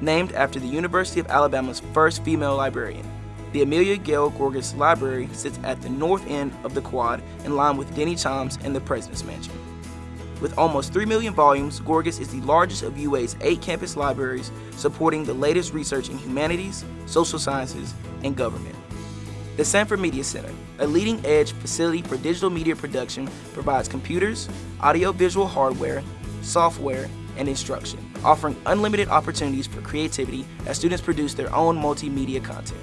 named after the University of Alabama's first female librarian. The Amelia Gayle Gorgas Library sits at the north end of the quad in line with Denny Chimes and the President's Mansion. With almost 3 million volumes, Gorgas is the largest of UA's eight campus libraries supporting the latest research in humanities, social sciences, and government. The Sanford Media Center, a leading edge facility for digital media production, provides computers, audiovisual hardware, software, and instruction, offering unlimited opportunities for creativity as students produce their own multimedia content.